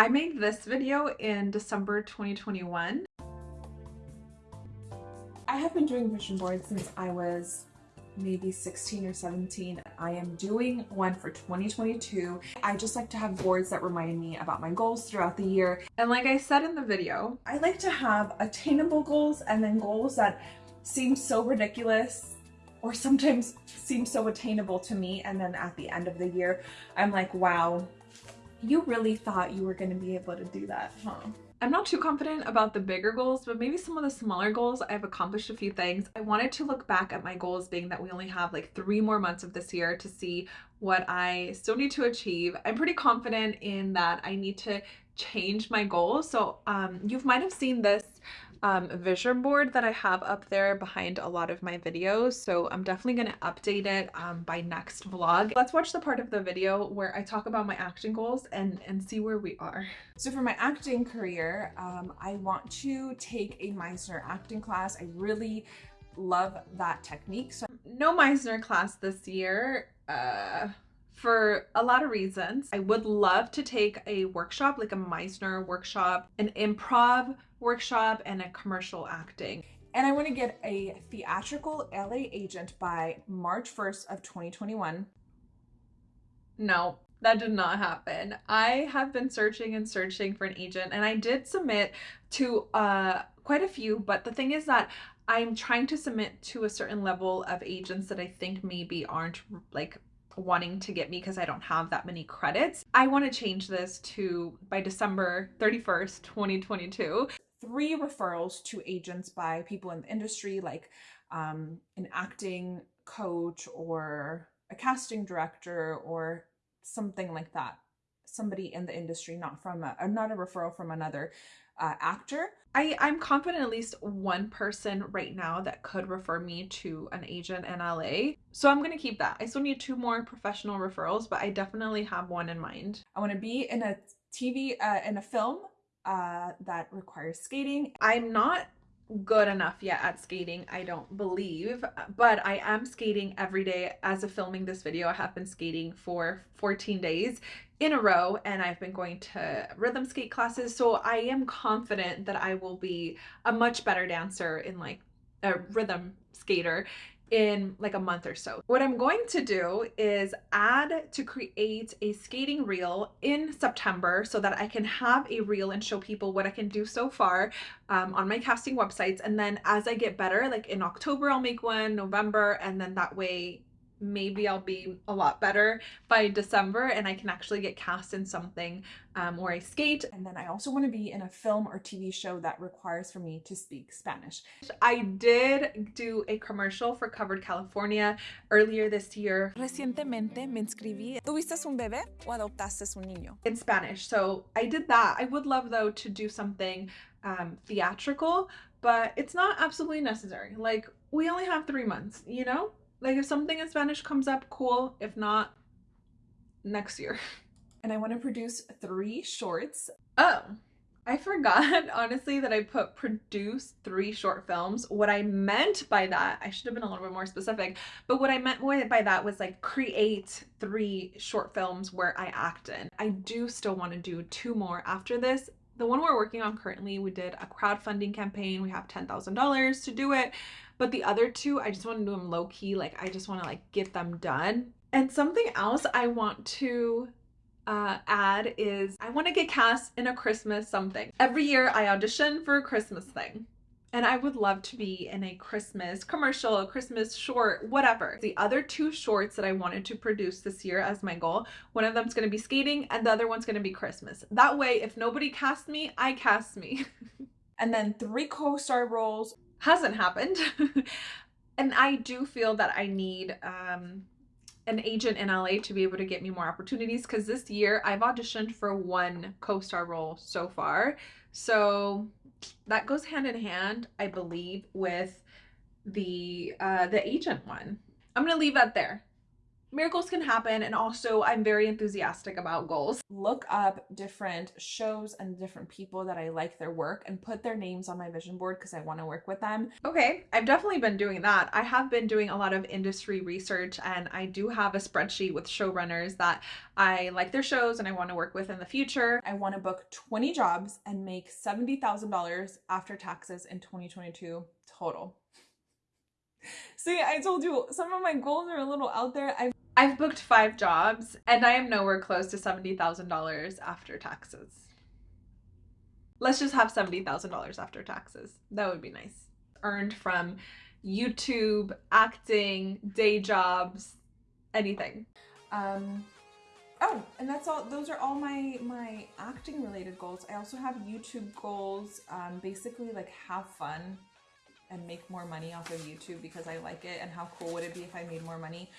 I made this video in December 2021. I have been doing vision boards since I was maybe 16 or 17. I am doing one for 2022. I just like to have boards that remind me about my goals throughout the year. And like I said in the video, I like to have attainable goals and then goals that seem so ridiculous or sometimes seem so attainable to me. And then at the end of the year, I'm like, wow, you really thought you were going to be able to do that, huh? I'm not too confident about the bigger goals, but maybe some of the smaller goals, I've accomplished a few things. I wanted to look back at my goals being that we only have like three more months of this year to see what I still need to achieve. I'm pretty confident in that I need to change my goals. So um, you might have seen this um, vision board that I have up there behind a lot of my videos. So I'm definitely going to update it um, by next vlog. Let's watch the part of the video where I talk about my acting goals and, and see where we are. So for my acting career, um, I want to take a Meisner acting class. I really love that technique. So no Meisner class this year. Uh, for a lot of reasons. I would love to take a workshop, like a Meisner workshop, an improv workshop, and a commercial acting. And I want to get a theatrical LA agent by March 1st of 2021. No, that did not happen. I have been searching and searching for an agent and I did submit to uh, quite a few, but the thing is that I'm trying to submit to a certain level of agents that I think maybe aren't like wanting to get me because I don't have that many credits. I want to change this to by December 31st, 2022. Three referrals to agents by people in the industry like um, an acting coach or a casting director or something like that. Somebody in the industry, not from a, not a referral from another uh, actor. I, I'm confident at least one person right now that could refer me to an agent in LA. So I'm going to keep that. I still need two more professional referrals, but I definitely have one in mind. I want to be in a TV, uh, in a film uh, that requires skating. I'm not good enough yet at skating, I don't believe, but I am skating every day. As of filming this video, I have been skating for 14 days in a row and I've been going to rhythm skate classes. So I am confident that I will be a much better dancer in like a rhythm skater in like a month or so. What I'm going to do is add to create a skating reel in September so that I can have a reel and show people what I can do so far um, on my casting websites. And then as I get better, like in October, I'll make one, November, and then that way maybe I'll be a lot better by December and I can actually get cast in something um, where I skate. And then I also want to be in a film or TV show that requires for me to speak Spanish. I did do a commercial for Covered California earlier this year. Recientemente me inscribí. ¿Tuviste un bebé o adoptaste un niño? In Spanish. So I did that. I would love though to do something um, theatrical, but it's not absolutely necessary. Like we only have three months, you know? Like if something in Spanish comes up, cool. If not, next year. And I want to produce three shorts. Oh, I forgot honestly that I put produce three short films. What I meant by that, I should have been a little bit more specific, but what I meant by that was like create three short films where I act in. I do still want to do two more after this. The one we're working on currently, we did a crowdfunding campaign. We have $10,000 to do it. But the other two, I just want to do them low key. Like I just want to like get them done. And something else I want to uh, add is I want to get cast in a Christmas something. Every year I audition for a Christmas thing. And I would love to be in a Christmas commercial, a Christmas short, whatever. The other two shorts that I wanted to produce this year as my goal, one of them's going to be skating and the other one's going to be Christmas. That way, if nobody casts me, I cast me. and then three co-star roles hasn't happened. and I do feel that I need um, an agent in LA to be able to get me more opportunities because this year I've auditioned for one co-star role so far. So that goes hand in hand, I believe, with the uh, the agent one. I'm gonna leave that there. Miracles can happen and also I'm very enthusiastic about goals. Look up different shows and different people that I like their work and put their names on my vision board because I want to work with them. Okay, I've definitely been doing that. I have been doing a lot of industry research and I do have a spreadsheet with showrunners that I like their shows and I want to work with in the future. I want to book 20 jobs and make $70,000 after taxes in 2022 total. See, I told you some of my goals are a little out there. I've I've booked five jobs and I am nowhere close to $70,000 after taxes. Let's just have $70,000 after taxes. That would be nice. Earned from YouTube, acting, day jobs, anything. Um, oh, and that's all. Those are all my my acting related goals. I also have YouTube goals. Um, basically, like have fun and make more money off of YouTube because I like it. And how cool would it be if I made more money?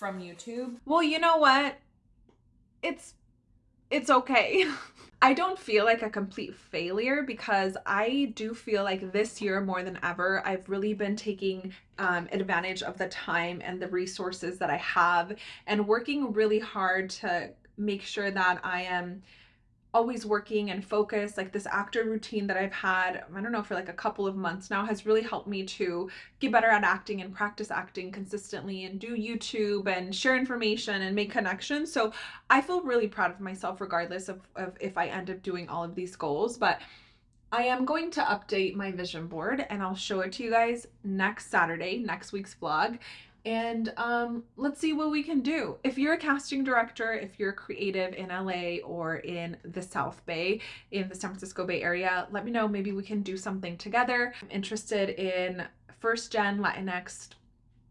From YouTube. Well, you know what? It's it's okay. I don't feel like a complete failure because I do feel like this year more than ever, I've really been taking um, advantage of the time and the resources that I have and working really hard to make sure that I am always working and focused like this actor routine that I've had I don't know for like a couple of months now has really helped me to get better at acting and practice acting consistently and do YouTube and share information and make connections. So I feel really proud of myself regardless of, of if I end up doing all of these goals but I am going to update my vision board and I'll show it to you guys next Saturday, next week's vlog and um, let's see what we can do. If you're a casting director, if you're creative in LA or in the South Bay, in the San Francisco Bay Area, let me know. Maybe we can do something together. I'm interested in first gen Latinx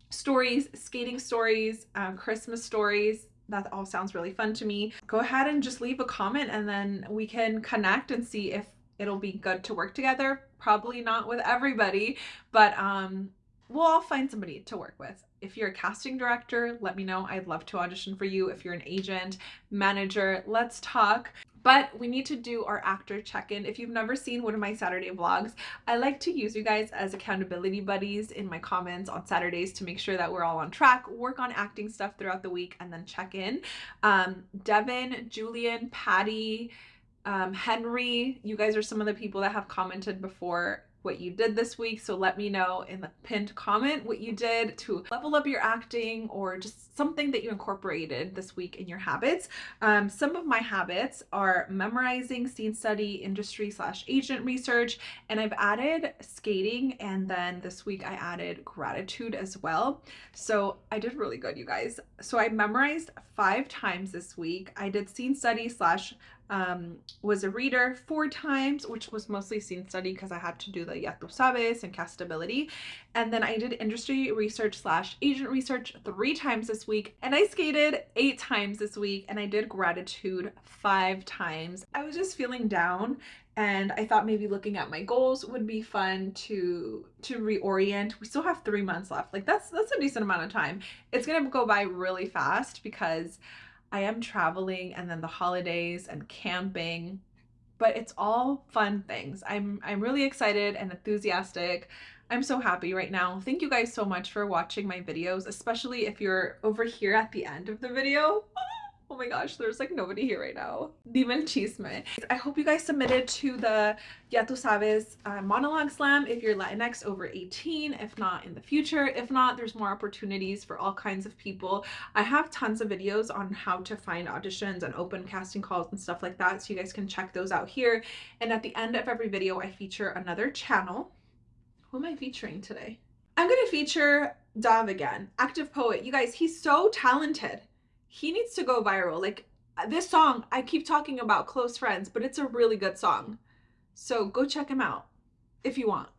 stories, skating stories, uh, Christmas stories. That all sounds really fun to me. Go ahead and just leave a comment and then we can connect and see if it'll be good to work together. Probably not with everybody, but um, we'll all find somebody to work with. If you're a casting director, let me know. I'd love to audition for you. If you're an agent, manager, let's talk. But we need to do our actor check-in. If you've never seen one of my Saturday vlogs, I like to use you guys as accountability buddies in my comments on Saturdays to make sure that we're all on track, work on acting stuff throughout the week, and then check in. Um, Devin, Julian, Patty, um, Henry, you guys are some of the people that have commented before what you did this week. So let me know in the pinned comment what you did to level up your acting or just something that you incorporated this week in your habits. Um, some of my habits are memorizing, scene study, industry slash agent research, and I've added skating and then this week I added gratitude as well. So I did really good, you guys. So I memorized five times this week. I did scene study slash um, was a reader four times, which was mostly scene study because I had to do the Ya Tu Sabes and castability. And then I did industry research slash agent research three times this week. And I skated eight times this week and I did gratitude five times. I was just feeling down and I thought maybe looking at my goals would be fun to to reorient. We still have three months left. Like that's that's a decent amount of time. It's gonna go by really fast because I am traveling and then the holidays and camping, but it's all fun things. I'm I'm really excited and enthusiastic. I'm so happy right now. Thank you guys so much for watching my videos, especially if you're over here at the end of the video. Oh my gosh, there's like nobody here right now. Demon chisme. I hope you guys submitted to the Ya Tu Sabes uh, monologue slam if you're Latinx over 18, if not in the future. If not, there's more opportunities for all kinds of people. I have tons of videos on how to find auditions and open casting calls and stuff like that, so you guys can check those out here. And at the end of every video, I feature another channel. Who am I featuring today? I'm going to feature Dav again, active poet. You guys, he's so talented he needs to go viral. Like uh, this song, I keep talking about close friends, but it's a really good song. So go check him out if you want.